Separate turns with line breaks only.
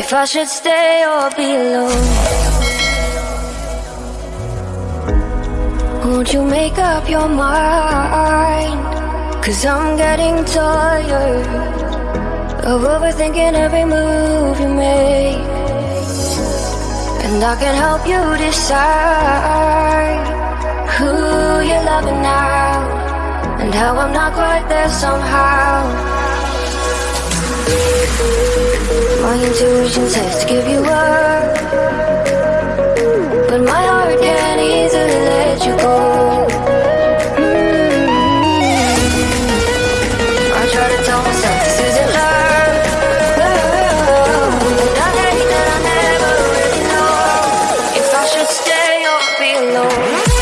if I should stay or be alone. Won't you make up your mind? Cause I'm getting tired of overthinking every move you make. And I can help you decide who you're loving now and how I'm not quite there somehow. My intuition says to give you up But my heart can't easily let you go. I try to tell myself this isn't love But I that I never really know. If I should stay or be alone.